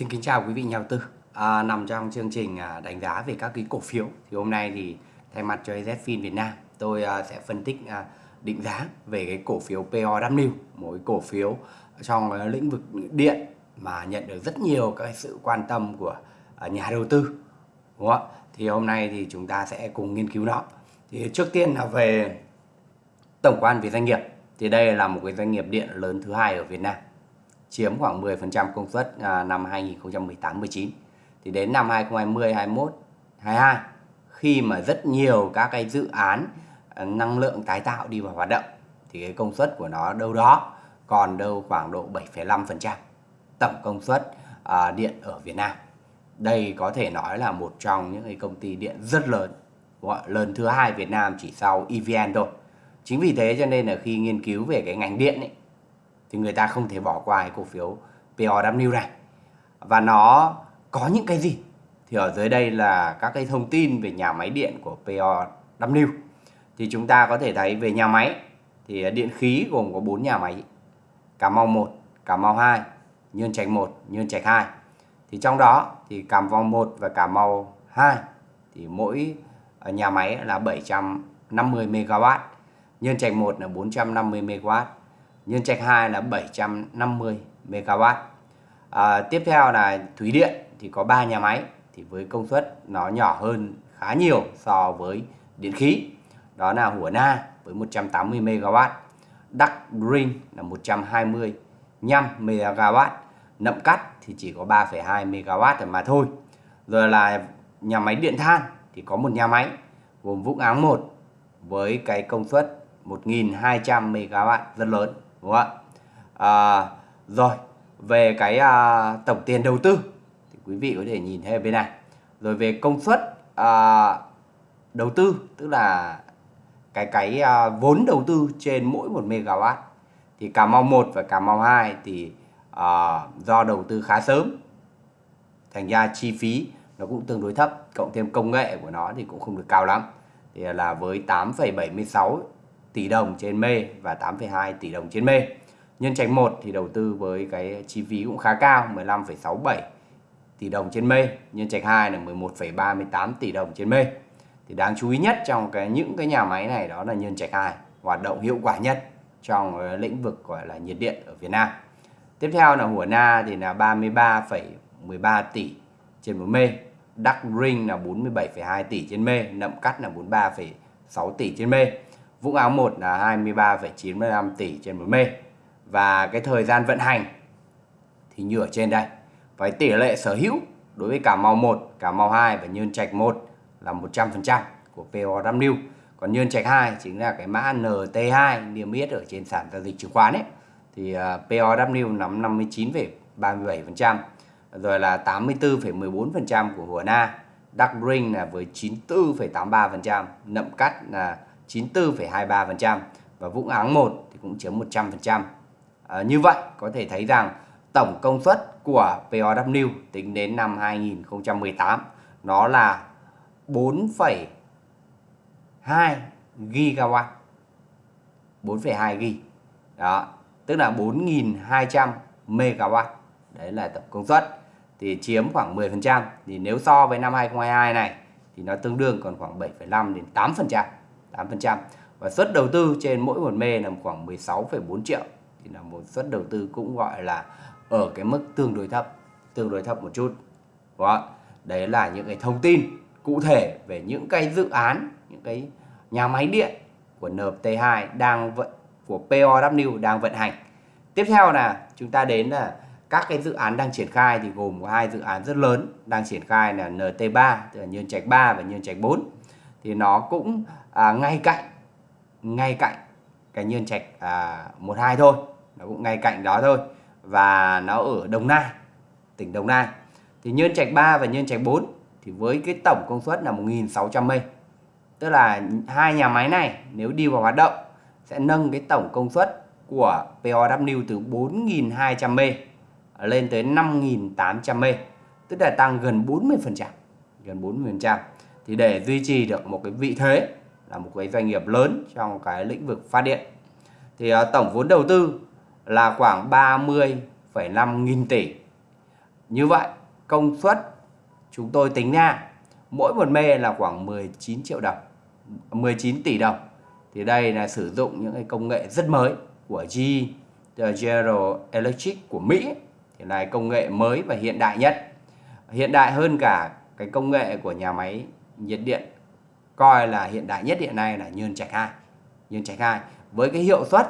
Xin kính chào quý vị nhà đầu tư. À, nằm trong chương trình à, đánh giá về các cái cổ phiếu thì hôm nay thì thay mặt cho AZFIN Việt Nam tôi à, sẽ phân tích à, định giá về cái cổ phiếu POW, một cổ phiếu trong lĩnh vực điện mà nhận được rất nhiều các sự quan tâm của nhà đầu tư. Đúng không? Thì hôm nay thì chúng ta sẽ cùng nghiên cứu nó. Thì trước tiên là về tổng quan về doanh nghiệp thì đây là một cái doanh nghiệp điện lớn thứ hai ở Việt Nam chiếm khoảng 10% công suất à, năm 2018-19 thì đến năm 2020 21 22 khi mà rất nhiều các cái dự án à, năng lượng tái tạo đi vào hoạt động thì cái công suất của nó đâu đó còn đâu khoảng độ 7,5% tổng công suất à, điện ở Việt Nam. Đây có thể nói là một trong những cái công ty điện rất lớn, gọi lớn thứ hai Việt Nam chỉ sau EVN thôi. Chính vì thế cho nên là khi nghiên cứu về cái ngành điện ấy, thì người ta không thể bỏ qua cái cổ phiếu POW này. Và nó có những cái gì? Thì ở dưới đây là các cái thông tin về nhà máy điện của POW. Thì chúng ta có thể thấy về nhà máy thì điện khí gồm có 4 nhà máy. Cà Mau 1, Cà Mau 2, Nhơn Trạch 1, Nhơn Trạch 2. Thì trong đó thì Cà Mau 1 và Cà Mau 2 thì mỗi ờ, nhà máy là 750 MW, Nhơn Trạch 1 là 450 MW, Nhân trạch 2 là 750 MW. À, tiếp theo là thủy điện thì có 3 nhà máy thì với công suất nó nhỏ hơn khá nhiều so với điện khí. Đó là Hủa Na với 180 MW, Đắc Green là 125 MW, Nậm Cắt thì chỉ có 3,2 MW mà thôi. Rồi là nhà máy điện than thì có một nhà máy gồm Vũng Áng 1 với cái công suất 1.200 MW rất lớn đúng không ạ? À, rồi về cái à, tổng tiền đầu tư thì quý vị có thể nhìn thấy ở bên này. Rồi về công suất à, đầu tư tức là cái cái à, vốn đầu tư trên mỗi một megawatt. Thì Cà Mau 1 và Cà Mau 2 thì à, do đầu tư khá sớm thành ra chi phí nó cũng tương đối thấp cộng thêm công nghệ của nó thì cũng không được cao lắm. Thì là với 8,76 tỷ đồng trên mê và 8,2 tỷ đồng trên mê. Nhân trạch 1 thì đầu tư với cái chi phí cũng khá cao 15,67 tỷ đồng trên mê, nhân trạch 2 là 11,38 tỷ đồng trên mê. Thì đáng chú ý nhất trong cái những cái nhà máy này đó là nhân trạch 2 hoạt động hiệu quả nhất trong ờ, lĩnh vực gọi là nhiệt điện ở Việt Nam. Tiếp theo là Hủa Na thì là 33,13 tỷ trên một mê, Đắc Ring là 47,2 tỷ trên mê, Nậm Cắt là 43,6 tỷ trên mê. Vũng Áo 1 là 23,95 tỷ trên 1 mê. Và cái thời gian vận hành thì như ở trên đây. Với tỷ lệ sở hữu đối với Cà Mau 1, Cà Mau 2 và Nhơn Trạch 1 là 100% của POW. Còn Nhơn Trạch 2 chính là cái mã NT2 niêm yết ở trên sàn giao dịch chứng khoán ấy. Thì à, uh, POW nắm 59,37%. Rồi là 84,14% của Hùa Na. Dark Green là với 94,83%. Nậm Cắt là 94,23% và Vũng Áng 1 thì cũng chiếm 100%. À, ờ, như vậy có thể thấy rằng tổng công suất của POW tính đến năm 2018 nó là 4,2 gigawatt 4,2 gig. đó tức là 4.200 megawatt đấy là tổng công suất thì chiếm khoảng 10% thì nếu so với năm 2022 này thì nó tương đương còn khoảng 7,5 đến 8% 8% và suất đầu tư trên mỗi một mê là khoảng 16,4 triệu. Thì là một suất đầu tư cũng gọi là ở cái mức tương đối thấp tương đối thấp một chút. Đó đấy là những cái thông tin cụ thể về những cái dự án những cái nhà máy điện của NT2 đang vận của POW đang vận hành. Tiếp theo là chúng ta đến là các cái dự án đang triển khai thì gồm có hai dự án rất lớn đang triển khai là NT3 tức là Nhân Trạch 3 và Nhân Trạch 4 thì nó cũng à, ngay cạnh ngay cạnh cái nhân trạch à, 12 thôi. Nó cũng ngay cạnh đó thôi. Và nó ở Đồng Nai tỉnh Đồng Nai. Thì nhân trạch 3 và nhân trạch 4 thì với cái tổng công suất là 1.600 mê tức là hai nhà máy này nếu đi vào hoạt động sẽ nâng cái tổng công suất của POW từ 4.200 mê lên tới 5.800 mê tức là tăng gần 40% gần 40% thì để duy trì được một cái vị thế là một cái doanh nghiệp lớn trong cái lĩnh vực phát điện. Thì uh, tổng vốn đầu tư là khoảng 30,5 nghìn tỷ. Như vậy công suất chúng tôi tính ra mỗi một mê là khoảng 19 triệu đồng 19 tỷ đồng. Thì đây là sử dụng những cái công nghệ rất mới của GE ờ, General Electric của Mỹ. Thì là công nghệ mới và hiện đại nhất. Hiện đại hơn cả cái công nghệ của nhà máy nhiệt điện coi là hiện đại nhất hiện nay là Nhơn Trạch 2 Nhơn Trạch 2 với cái hiệu suất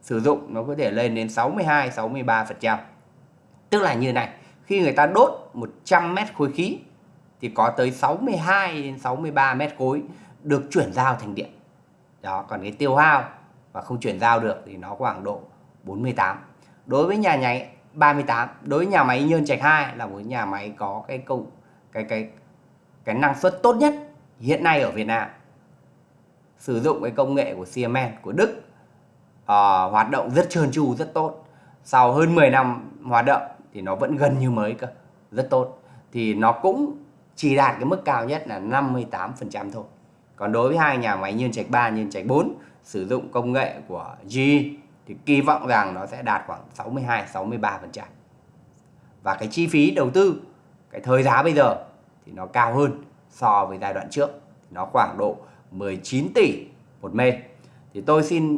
sử dụng nó có thể lên đến 62 63% tức là như này, khi người ta đốt 100 mét khối khí thì có tới 62 đến 63 mét khối được chuyển giao thành điện. Đó, còn cái tiêu hao và không chuyển giao được thì nó khoảng độ 48 đối với nhà nháy 38 đối với nhà máy Nhơn Trạch 2 là một nhà máy có cái công cái cái cái năng suất tốt nhất hiện nay ở Việt Nam sử dụng cái công nghệ của Siemens của Đức uh, hoạt động rất trơn tru rất tốt. Sau hơn 10 năm hoạt động thì nó vẫn gần như mới cơ rất tốt. Thì nó cũng chỉ đạt cái mức cao nhất là 58% thôi. Còn đối với hai nhà máy Nhân Trạch 3, Nhân Trạch 4 sử dụng công nghệ của GE thì kỳ vọng rằng nó sẽ đạt khoảng 62 63%. Và cái chi phí đầu tư, cái thời giá bây giờ thì nó cao hơn so với giai đoạn trước. Nó khoảng độ 19 tỷ một mê. Thì tôi xin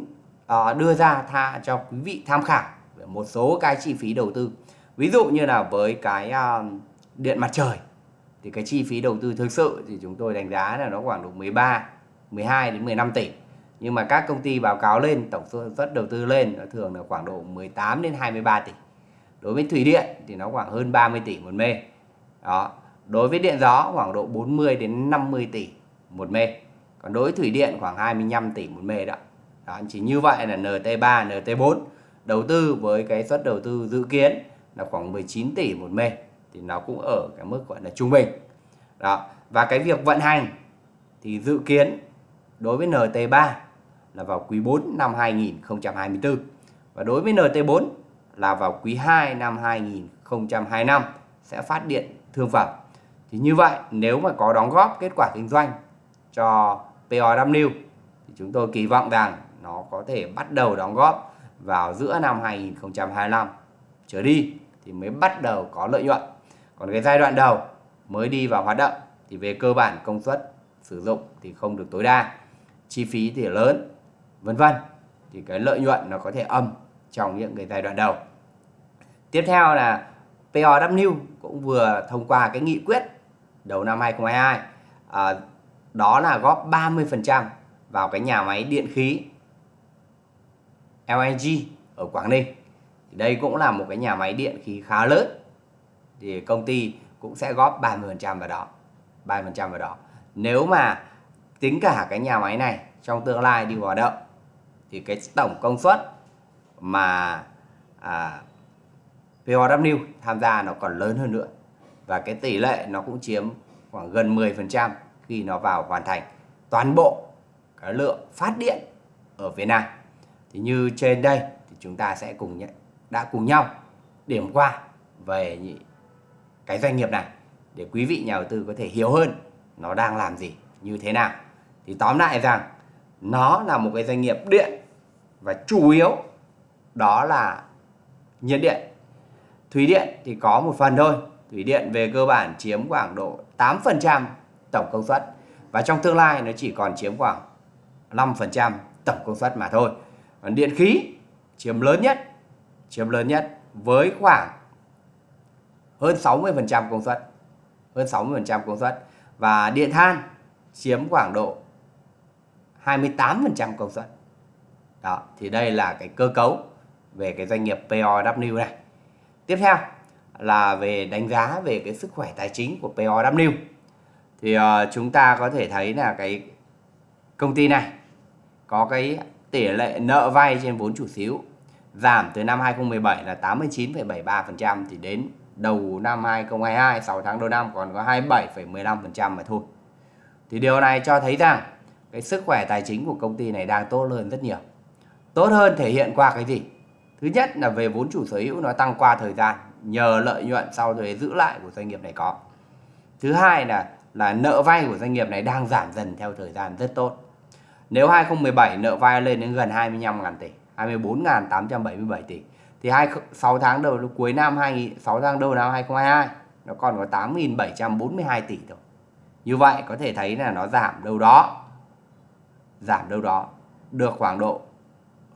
uh, đưa ra tha cho quý vị tham khảo về một số cái chi phí đầu tư. Ví dụ như là với cái uh, điện mặt trời thì cái chi phí đầu tư thực sự thì chúng tôi đánh giá là nó khoảng độ 13 12 đến 15 tỷ nhưng mà các công ty báo cáo lên tổng số suất đầu tư lên nó thường là khoảng độ 18 đến 23 tỷ đối với thủy điện thì nó khoảng hơn 30 tỷ một mê đó đối với điện gió khoảng độ 40 đến 50 tỷ một mê. Còn đối với thủy điện khoảng 25 tỷ một mê đó, đó chỉ như vậy là NT3 NT4 đầu tư với cái suất đầu tư dự kiến là khoảng 19 tỷ một mê. Thì nó cũng ở cái mức gọi là trung bình. Đó và cái việc vận hành thì dự kiến đối với NT3 là vào quý 4 năm 2024 và đối với NT4 là vào quý 2 năm 2025 sẽ phát điện thương phẩm. Thì như vậy nếu mà có đóng góp kết quả kinh doanh cho POW thì chúng tôi kỳ vọng rằng nó có thể bắt đầu đóng góp vào giữa năm 2025 trở đi thì mới bắt đầu có lợi nhuận. Còn cái giai đoạn đầu mới đi vào hoạt động thì về cơ bản công suất sử dụng thì không được tối đa, chi phí thì lớn vân vân. Thì cái lợi nhuận nó có thể âm trong những cái giai đoạn đầu. Tiếp theo là POW cũng vừa thông qua cái nghị quyết đầu năm 2022 à, đó là góp 30% vào cái nhà máy điện khí LNG ở Quảng Ninh. Thì đây cũng là một cái nhà máy điện khí khá lớn. Thì công ty cũng sẽ góp 30% vào đó 30% vào đó. Nếu mà tính cả cái nhà máy này trong tương lai đi vào hoạt động thì cái tổng công suất mà à, POW tham gia nó còn lớn hơn nữa và cái tỷ lệ nó cũng chiếm khoảng gần 10% khi nó vào hoàn thành toàn bộ cái lượng phát điện ở Việt Nam. Thì như trên đây thì chúng ta sẽ cùng nhận, đã cùng nhau điểm qua về cái doanh nghiệp này để quý vị nhà đầu tư có thể hiểu hơn nó đang làm gì, như thế nào. Thì tóm lại rằng nó là một cái doanh nghiệp điện và chủ yếu đó là nhiệt điện. Thủy điện thì có một phần thôi thủy điện về cơ bản chiếm khoảng độ 8% tổng công suất và trong tương lai nó chỉ còn chiếm khoảng 5% tổng công suất mà thôi còn điện khí chiếm lớn nhất chiếm lớn nhất với khoảng hơn 60% công suất hơn 60% công suất và điện than chiếm khoảng độ 28% công suất. Đó, thì đây là cái cơ cấu về cái doanh nghiệp POW này. Tiếp theo là về đánh giá về cái sức khỏe tài chính của POW. Thì uh, chúng ta có thể thấy là cái công ty này có cái tỷ lệ nợ vay trên vốn chủ sở hữu giảm từ năm 2017 là 89,73% thì đến đầu năm 2022 6 tháng đầu năm còn có 27,15% mà thôi. Thì điều này cho thấy rằng cái sức khỏe tài chính của công ty này đang tốt hơn rất nhiều tốt hơn thể hiện qua cái gì thứ nhất là về vốn chủ sở hữu nó tăng qua thời gian nhờ lợi nhuận sau thuế giữ lại của doanh nghiệp này có thứ hai là là nợ vay của doanh nghiệp này đang giảm dần theo thời gian rất tốt nếu 2017 nợ vay lên đến gần 25.000 tỷ 24.877 tỷ thì 2, 6 tháng đầu cuối năm 2 6 tháng đầu năm 2022 nó còn có 8.742 tỷ thôi. Như vậy có thể thấy là nó giảm đâu đó giảm đâu đó được khoảng độ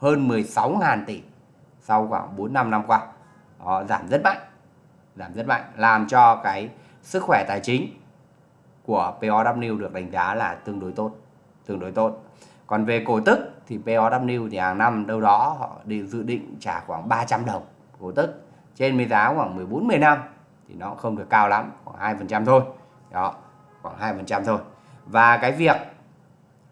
hơn 16.000 tỷ sau khoảng 4 5 năm qua. Đó, giảm rất mạnh. Giảm rất mạnh làm cho cái sức khỏe tài chính của POW được đánh giá là tương đối tốt, tương đối tốt. Còn về cổ tức thì POW thì hàng năm đâu đó họ đều dự định trả khoảng 300 đồng cổ tức trên mấy giá khoảng 14 15 thì nó không được cao lắm, khoảng 2% thôi. Đó, khoảng 2% thôi. Và cái việc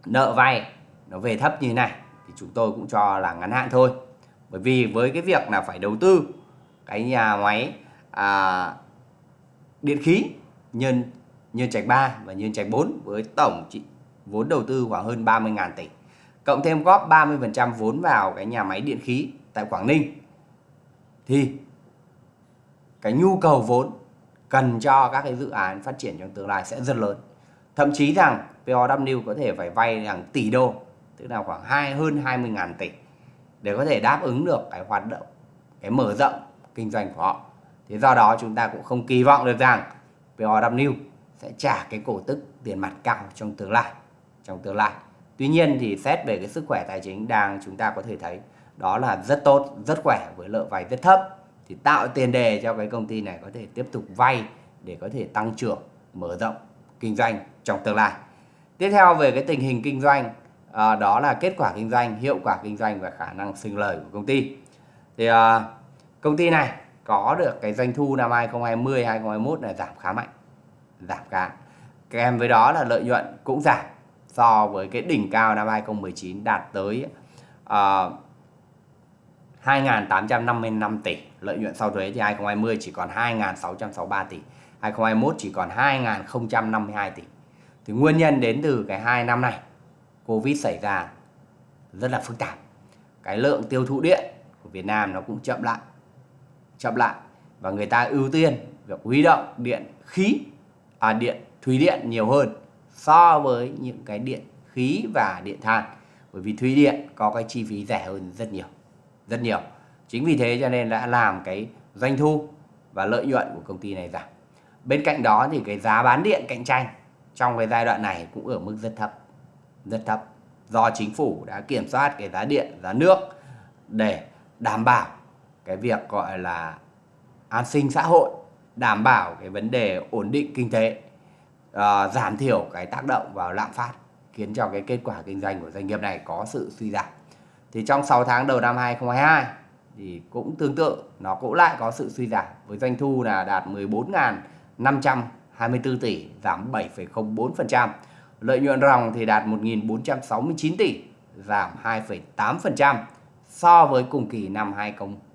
nợ vay nó về thấp như này thì chúng tôi cũng cho là ngắn hạn thôi. Bởi vì với cái việc là phải đầu tư cái nhà máy à, điện khí nhân nhân trạch 3 và nhân trạch 4 với tổng trị vốn đầu tư khoảng hơn 30.000 tỷ. Cộng thêm góp 30% vốn vào cái nhà máy điện khí tại Quảng Ninh thì cái nhu cầu vốn cần cho các cái dự án phát triển trong tương lai sẽ rất lớn. Thậm chí rằng POW có thể phải vay hàng tỷ đô, tức là khoảng hai hơn 20.000 tỷ để có thể đáp ứng được cái hoạt động, cái mở rộng kinh doanh của họ. Thế do đó chúng ta cũng không kỳ vọng được rằng POW sẽ trả cái cổ tức tiền mặt cao trong tương lai trong tương lai. Tuy nhiên thì xét về cái sức khỏe tài chính đang chúng ta có thể thấy đó là rất tốt rất khỏe với lợi vay rất thấp. Thì tạo tiền đề cho cái công ty này có thể tiếp tục vay để có thể tăng trưởng mở rộng kinh doanh trong tương lai. Tiếp theo về cái tình hình kinh doanh à, đó là kết quả kinh doanh hiệu quả kinh doanh và khả năng sinh lời của công ty. Thì à, công ty này có được cái doanh thu năm 2020 2021 là giảm khá mạnh giảm cả kèm với đó là lợi nhuận cũng giảm so với cái đỉnh cao năm 2019 đạt tới ờ, uh, 2.855 tỷ. Lợi nhuận sau thuế thì 2020 chỉ còn 2.663 tỷ 2021 chỉ còn 2.052 tỷ. Thì nguyên nhân đến từ cái hai năm này Covid xảy ra rất là phức tạp. Cái lượng tiêu thụ điện của Việt Nam nó cũng chậm lại chậm lại và người ta ưu tiên việc huy động điện khí à, điện thủy điện nhiều hơn so với những cái điện khí và điện than. Bởi vì thủy điện có cái chi phí rẻ hơn rất nhiều rất nhiều. Chính vì thế cho nên đã làm cái doanh thu và lợi nhuận của công ty này giảm. Bên cạnh đó thì cái giá bán điện cạnh tranh trong cái giai đoạn này cũng ở mức rất thấp rất thấp. Do chính phủ đã kiểm soát cái giá điện giá nước để đảm bảo cái việc gọi là an sinh xã hội đảm bảo cái vấn đề ổn định kinh tế uh, giảm thiểu cái tác động vào lạm phát khiến cho cái kết quả kinh doanh của doanh nghiệp này có sự suy giảm. Thì trong 6 tháng đầu năm 2022 thì cũng tương tự nó cũng lại có sự suy giảm với doanh thu là đạt 14.524 tỷ giảm 7,04% lợi nhuận ròng thì đạt 1.469 tỷ giảm 2,8% so với cùng kỳ năm 2021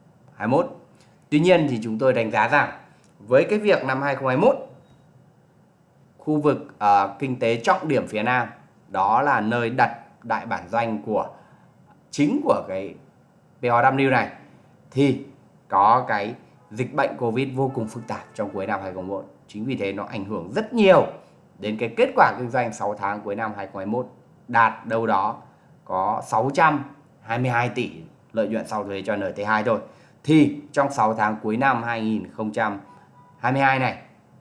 Tuy nhiên thì chúng tôi đánh giá rằng với cái việc năm 2021 khu vực uh, kinh tế trọng điểm phía Nam đó là nơi đặt đại bản doanh của chính của cái POW này thì có cái dịch bệnh Covid vô cùng phức tạp trong cuối năm 2021. Chính vì thế nó ảnh hưởng rất nhiều đến cái kết quả kinh doanh 6 tháng cuối năm 2021 đạt đâu đó có 622 tỷ lợi nhuận sau thuế cho NT2 thôi. Thì trong 6 tháng cuối năm 2022 này,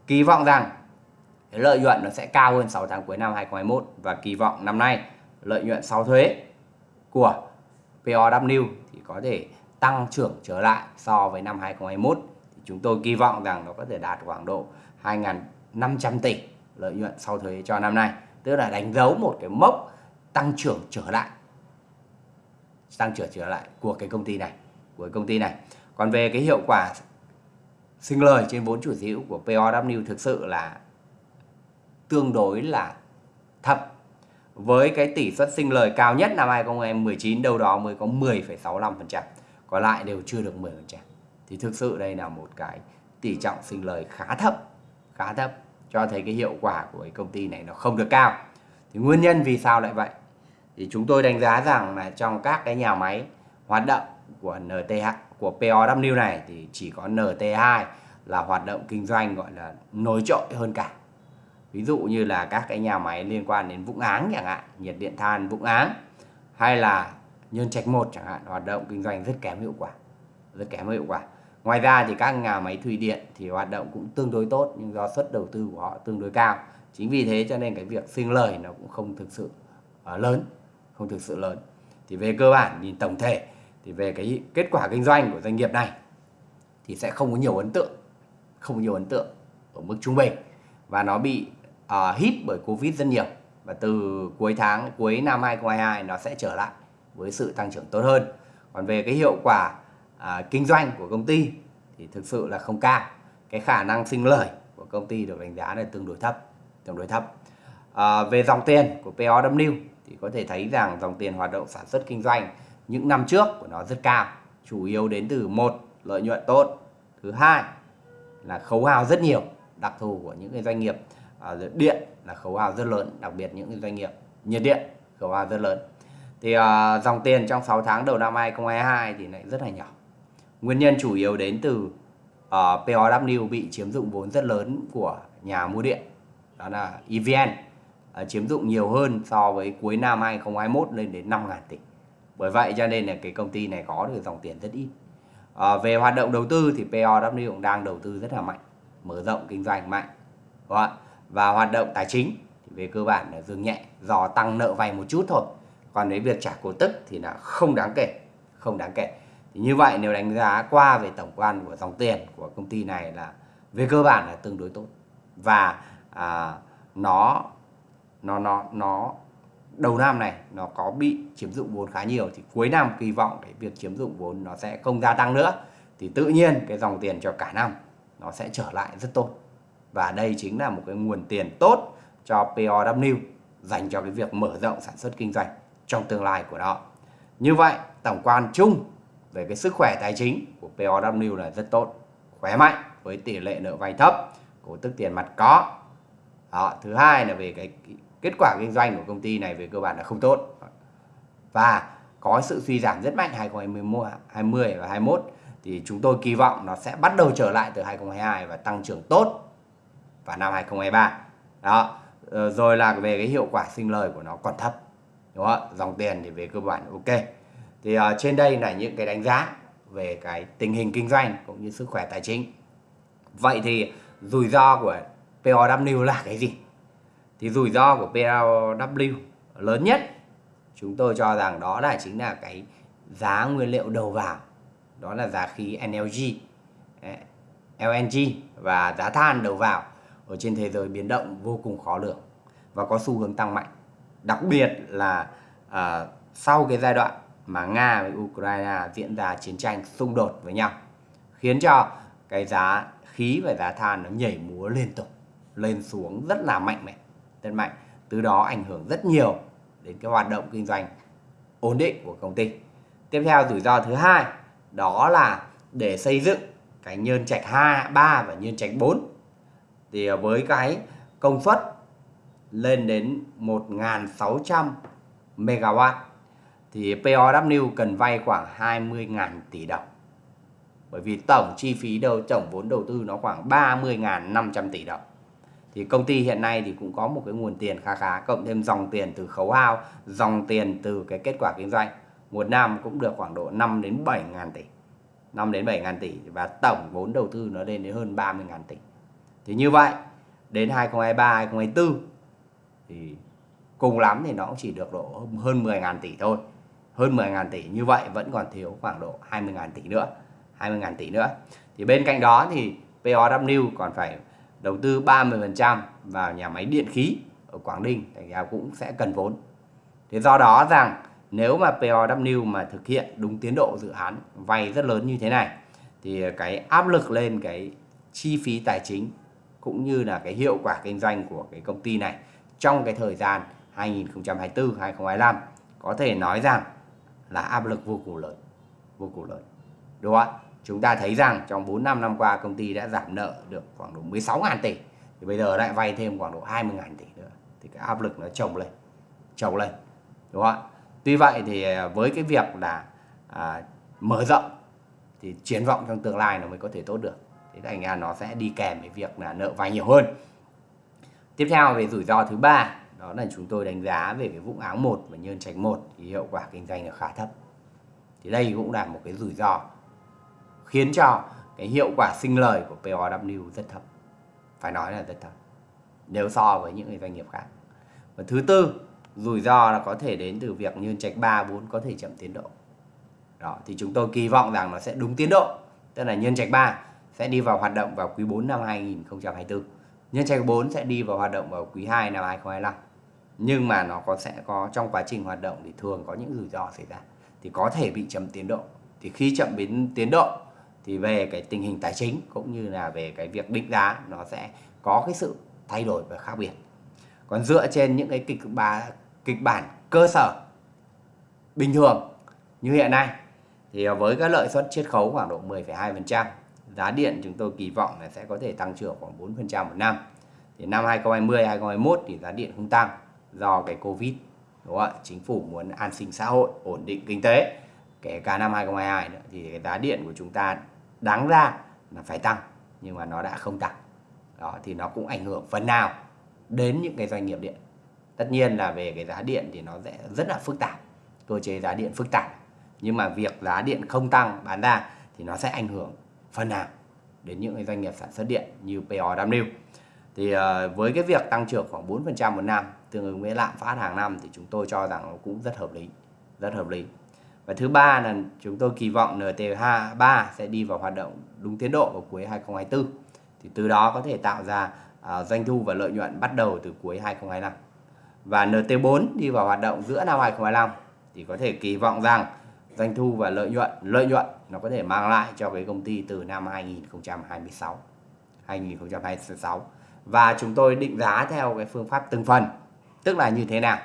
kỳ vọng rằng lợi nhuận nó sẽ cao hơn 6 tháng cuối năm 2021 và kỳ vọng năm nay lợi nhuận sau thuế của POW thì có thể tăng trưởng trở lại so với năm 2021 thì chúng tôi kỳ vọng rằng nó có thể đạt khoảng độ 2.500 tỷ lợi nhuận sau thuế cho năm nay, tức là đánh dấu một cái mốc tăng trưởng trở lại, tăng trưởng trở lại của cái công ty này của công ty này. Còn về cái hiệu quả sinh lời trên vốn chủ sở hữu của POW thực sự là tương đối là thấp. Với cái tỷ suất sinh lời cao nhất năm 2019 đâu đó mới có 10,65% còn lại đều chưa được 10% thì thực sự đây là một cái tỷ trọng sinh lời khá thấp khá thấp cho thấy cái hiệu quả của cái công ty này nó không được cao. Thì nguyên nhân vì sao lại vậy? Thì chúng tôi đánh giá rằng là trong các cái nhà máy hoạt động của NTH của POW này thì chỉ có NT2 là hoạt động kinh doanh gọi là nổi trội hơn cả. Ví dụ như là các cái nhà máy liên quan đến Vũng Áng chẳng hạn, nhiệt điện than Vũng Áng, hay là Nhân Trạch 1 chẳng hạn, hoạt động kinh doanh rất kém hiệu quả, rất kém hiệu quả. Ngoài ra thì các nhà máy thủy điện thì hoạt động cũng tương đối tốt, nhưng do suất đầu tư của họ tương đối cao. Chính vì thế cho nên cái việc sinh lời nó cũng không thực sự ờ, lớn, không thực sự lớn. Thì về cơ bản nhìn tổng thể thì về cái kết quả kinh doanh của doanh nghiệp này thì sẽ không có nhiều ấn tượng không có nhiều ấn tượng ở mức trung bình. Và nó bị uh, hit bởi covid rất nhiều. Và từ cuối tháng cuối năm 2022 nó sẽ trở lại với sự tăng trưởng tốt hơn. Còn về cái hiệu quả uh, kinh doanh của công ty thì thực sự là không cao. Cái khả năng sinh lời của công ty được đánh giá là tương đối thấp tương đối thấp. À, về dòng tiền của POW thì có thể thấy rằng dòng tiền hoạt động sản xuất kinh doanh những năm trước của nó rất cao chủ yếu đến từ một lợi nhuận tốt. Thứ hai là khấu hao rất nhiều đặc thù của những cái doanh nghiệp uh, điện là khấu hao rất lớn đặc biệt những cái doanh nghiệp nhiệt điện khấu hao rất lớn. Thì uh, dòng tiền trong 6 tháng đầu năm 2022 thì lại rất là nhỏ. Nguyên nhân chủ yếu đến từ à, uh, POW bị chiếm dụng vốn rất lớn của nhà mua điện đó là EVN uh, chiếm dụng nhiều hơn so với cuối năm 2021 lên đến 5.000 tỷ bởi vậy cho nên là cái công ty này có được dòng tiền rất ít. À, về hoạt động đầu tư thì POW cũng đang đầu tư rất là mạnh mở rộng kinh doanh mạnh đúng không? và hoạt động tài chính thì về cơ bản là dương nhẹ do tăng nợ vay một chút thôi. Còn với việc trả cổ tức thì là không đáng kể không đáng kể. Thì như vậy nếu đánh giá qua về tổng quan của dòng tiền của công ty này là về cơ bản là tương đối tốt. Và à, nó nó nó nó đầu năm này nó có bị chiếm dụng vốn khá nhiều thì cuối năm kỳ vọng cái việc chiếm dụng vốn nó sẽ không gia tăng nữa. Thì tự nhiên cái dòng tiền cho cả năm nó sẽ trở lại rất tốt. Và đây chính là một cái nguồn tiền tốt cho POW dành cho cái việc mở rộng sản xuất kinh doanh trong tương lai của nó. Như vậy, tổng quan chung về cái sức khỏe tài chính của POW là rất tốt, khỏe mạnh với tỷ lệ nợ vay thấp, cổ tức tiền mặt có. Đó. thứ hai là về cái kết quả kinh doanh của công ty này về cơ bản là không tốt. Và có sự suy giảm rất mạnh 2021, 20 và 21 thì chúng tôi kỳ vọng nó sẽ bắt đầu trở lại từ 2022 và tăng trưởng tốt vào năm 2023 đó ờ, rồi là về cái hiệu quả sinh lời của nó còn thấp đúng không dòng tiền thì về cơ bản ok. Thì uh, trên đây là những cái đánh giá về cái tình hình kinh doanh cũng như sức khỏe tài chính. Vậy thì rủi ro của POW là cái gì? Thì rủi ro của PLW lớn nhất chúng tôi cho rằng đó là chính là cái giá nguyên liệu đầu vào. Đó là giá khí NLG eh, LNG và giá than đầu vào ở trên thế giới biến động vô cùng khó lường và có xu hướng tăng mạnh. Đặc biệt là à, sau cái giai đoạn mà Nga với Ukraine diễn ra chiến tranh xung đột với nhau khiến cho cái giá khí và giá than nó nhảy múa liên tục lên xuống rất là mạnh mẽ rất mạnh từ đó ảnh hưởng rất nhiều đến cái hoạt động kinh doanh ổn định của công ty. Tiếp theo rủi ro thứ hai đó là để xây dựng cái nhơn trạch 2, 3 và nhơn trạch 4 thì ờ, với cái công suất lên đến 1.600 MW thì POW cần vay khoảng 20.000 tỷ đồng. Bởi vì tổng chi phí đầu tổng vốn đầu tư nó khoảng 30.500 tỷ đồng thì công ty hiện nay thì cũng có một cái nguồn tiền khá khá, cộng thêm dòng tiền từ khấu hao, dòng tiền từ cái kết quả kinh doanh. Một năm cũng được khoảng độ 5 đến 7 ngàn tỷ 5 đến 7 ngàn tỷ và tổng vốn đầu tư nó lên đến hơn 30 ngàn tỷ. Thì như vậy, đến 2023 2024 thì cùng lắm thì nó cũng chỉ được độ hơn 10 ngàn tỷ thôi. Hơn 10 ngàn tỷ, như vậy vẫn còn thiếu khoảng độ 20 ngàn tỷ nữa 20 ngàn tỷ nữa. Thì bên cạnh đó thì POW còn phải đầu tư 30% vào nhà máy điện khí ở Quảng Ninh thì cũng sẽ cần vốn. Thế do đó rằng nếu mà POW mà thực hiện đúng tiến độ dự án vay rất lớn như thế này, thì cái áp lực lên cái chi phí tài chính cũng như là cái hiệu quả kinh doanh của cái công ty này trong cái thời gian 2024 2025 có thể nói rằng là áp lực vô cùng lớn, vô cùng lớn đúng không ạ chúng ta thấy rằng trong 4 năm năm qua công ty đã giảm nợ được khoảng độ 16.000 tỷ. Thì bây giờ lại vay thêm khoảng độ 20.000 tỷ nữa. Thì cái áp lực nó chồng lên chồng lên đúng không ạ? Tuy vậy thì à, với cái việc là à, mở rộng thì triển vọng trong tương lai nó mới có thể tốt được. Thế thành ra nó sẽ đi kèm với việc là nợ vay nhiều hơn. Tiếp theo về rủi ro thứ ba đó là chúng tôi đánh giá về cái vũng áng 1 và nhân trạch 1 thì hiệu quả kinh doanh là khá thấp. Thì đây cũng là một cái rủi ro khiến cho cái hiệu quả sinh lời của POW rất thấp. Phải nói là rất thấp nếu so với những doanh nghiệp khác. Và thứ tư rủi ro là có thể đến từ việc nhân trạch 3, 4 có thể chậm tiến độ. Đó thì chúng tôi kỳ vọng rằng nó sẽ đúng tiến độ tức là nhân trạch 3 sẽ đi vào hoạt động vào quý 4 năm 2024 nhân trạch 4 sẽ đi vào hoạt động vào quý 2 năm 2025 nhưng mà nó có sẽ có trong quá trình hoạt động thì thường có những rủi ro xảy ra. Thì có thể bị chậm tiến độ. Thì khi chậm biến tiến độ thì về cái tình hình tài chính cũng như là về cái việc định giá nó sẽ có cái sự thay đổi và khác biệt còn dựa trên những cái kịch bản kịch bản cơ sở bình thường như hiện nay thì với các lợi suất chiết khấu khoảng độ 10,2% giá điện chúng tôi kỳ vọng là sẽ có thể tăng trưởng khoảng 4% một năm thì năm 2020 2021 thì giá điện không tăng do cái Covid đúng không ạ? Chính phủ muốn an sinh xã hội, ổn định kinh tế. Kể cả năm 2022 nữa thì cái giá điện của chúng ta đáng ra là phải tăng nhưng mà nó đã không tăng. Đó thì nó cũng ảnh hưởng phần nào đến những cái doanh nghiệp điện. Tất nhiên là về cái giá điện thì nó sẽ rất là phức tạp. Cơ chế giá điện phức tạp. Nhưng mà việc giá điện không tăng bán ra thì nó sẽ ảnh hưởng phần nào đến những cái doanh nghiệp sản xuất điện như POW. Thì ờ, với cái việc tăng trưởng khoảng 4% một năm tương ứng với lạm phát hàng năm thì chúng tôi cho rằng nó cũng rất hợp lý, rất hợp lý. Và thứ ba là chúng tôi kỳ vọng NT3 sẽ đi vào hoạt động đúng tiến độ vào cuối 2024. Thì từ đó có thể tạo ra uh, doanh thu và lợi nhuận bắt đầu từ cuối 2025. Và NT4 đi vào hoạt động giữa năm 2025 thì có thể kỳ vọng rằng doanh thu và lợi nhuận lợi nhuận nó có thể mang lại cho cái công ty từ năm 2026 2026 và chúng tôi định giá theo cái phương pháp từng phần tức là như thế nào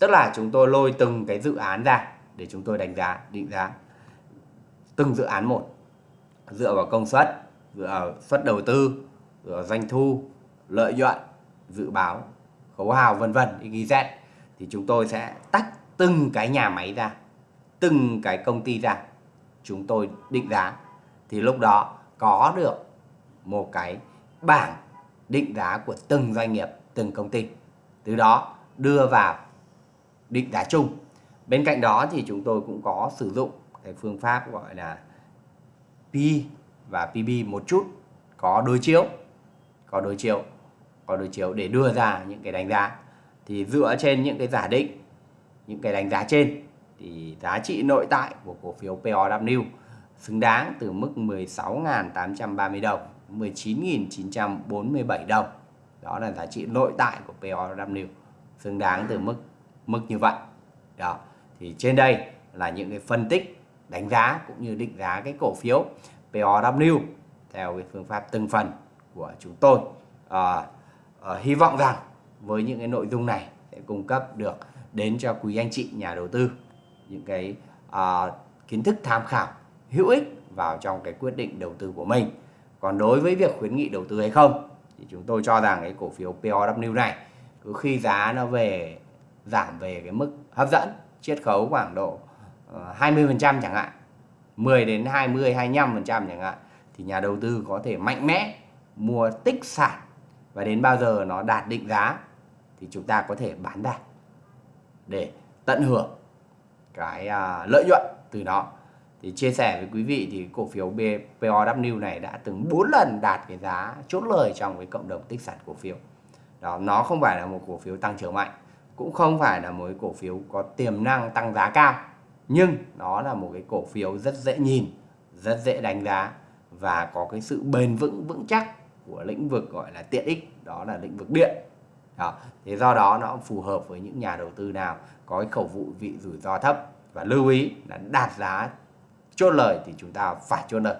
tức là chúng tôi lôi từng cái dự án ra để chúng tôi đánh giá định giá từng dự án một dựa vào công suất dựa vào suất đầu tư dựa vào doanh thu lợi nhuận dự báo khấu hào vân vân XYZ thì chúng tôi sẽ tách từng cái nhà máy ra từng cái công ty ra chúng tôi định giá thì lúc đó có được một cái bảng định giá của từng doanh nghiệp, từng công ty. Từ đó đưa vào định giá chung. Bên cạnh đó thì chúng tôi cũng có sử dụng cái phương pháp gọi là P và PB một chút. Có đối chiếu, có đối chiếu, có đối chiếu để đưa ra những cái đánh giá. Thì dựa trên những cái giả định, những cái đánh giá trên thì giá trị nội tại của cổ phiếu POW xứng đáng từ mức 16.830 đồng 19.947 đồng. Đó là giá trị nội tại của POW xứng đáng từ mức mức như vậy. Đó thì trên đây là những cái phân tích đánh giá cũng như định giá cái cổ phiếu POW theo cái phương pháp từng phần của chúng tôi. À, à, hy vọng rằng với những cái nội dung này sẽ cung cấp được đến cho quý anh chị nhà đầu tư những cái à, kiến thức tham khảo hữu ích vào trong cái quyết định đầu tư của mình. Còn đối với việc khuyến nghị đầu tư hay không thì chúng tôi cho rằng cái cổ phiếu POW này cứ khi giá nó về giảm về cái mức hấp dẫn chiết khấu khoảng độ ờ, 20% chẳng hạn 10 đến 20 25% chẳng hạn, thì nhà đầu tư có thể mạnh mẽ mua tích sản và đến bao giờ nó đạt định giá thì chúng ta có thể bán ra để tận hưởng cái à, lợi nhuận từ nó. Thì chia sẻ với quý vị thì cổ phiếu POW này đã từng 4 lần đạt cái giá chốt lời trong cái cộng đồng tích sản cổ phiếu. Đó, nó không phải là một cổ phiếu tăng trưởng mạnh cũng không phải là một cái cổ phiếu có tiềm năng tăng giá cao nhưng nó là một cái cổ phiếu rất dễ nhìn rất dễ đánh giá và có cái sự bền vững vững chắc của lĩnh vực gọi là tiện ích đó là lĩnh vực điện đó. thế do đó nó phù hợp với những nhà đầu tư nào có cái khẩu vụ vị rủi ro thấp và lưu ý là đạt giá chốt lời thì chúng ta phải chốt lời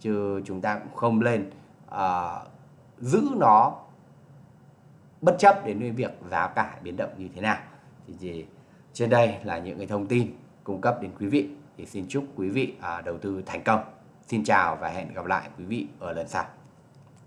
chứ chúng ta cũng không lên uh, giữ nó bất chấp đến việc giá cả biến động như thế nào. Thì, thì trên đây là những cái thông tin cung cấp đến quý vị. Thì xin chúc quý vị à, đầu tư thành công. Xin chào và hẹn gặp lại quý vị ở lần sau.